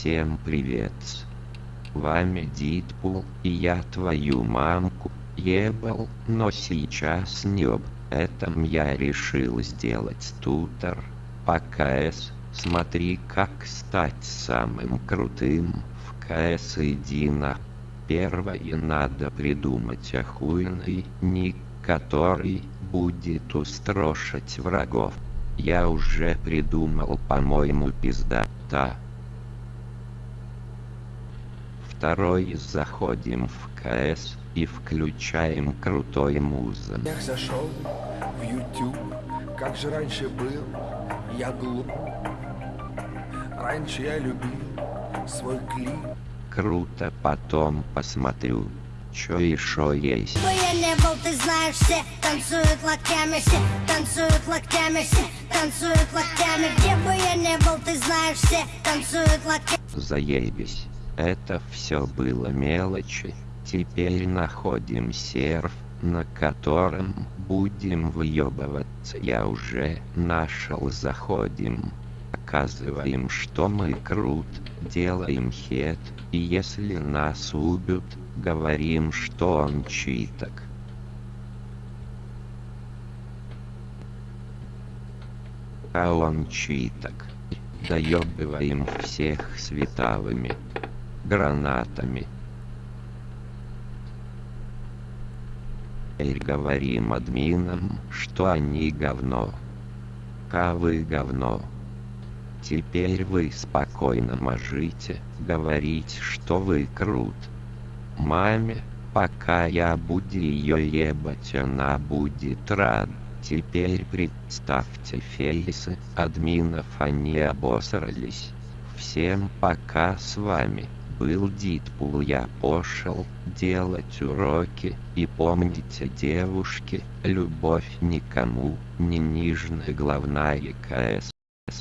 Всем привет. Вами Дитпул, и я твою мамку ебал, но сейчас не об этом я решил сделать тутор по КС. Смотри как стать самым крутым в КС иди на. Первое надо придумать охуенный ник, который будет устрошить врагов. Я уже придумал, по-моему, пиздата. Второй заходим в КС и включаем крутой музон. Я зашел в YouTube, как же раньше был, я глуп. Раньше я любил свой клип. Круто, потом посмотрю, что еще есть. бы я не был, ты знаешь, все танцуют локтями, все танцуют локтями, все танцуют локтями. Где бы я не был, ты знаешь, все танцуют локтями. Заебись. Это все было мелочи. Теперь находим серф, на котором будем выебываться. Я уже нашел, заходим. Оказываем, что мы крут, делаем хет, и если нас убьют, говорим, что он читок. А он читок. Доебываем всех световыми гранатами. Теперь говорим админам, что они говно. А вы говно. Теперь вы спокойно можете говорить, что вы крут. Маме, пока я буду ее ебать, она будет рад. Теперь представьте фейсы админов, они обосрались. Всем пока с вами был Дитпул, я пошел делать уроки, и помните девушки, любовь никому не нижняя главная КС.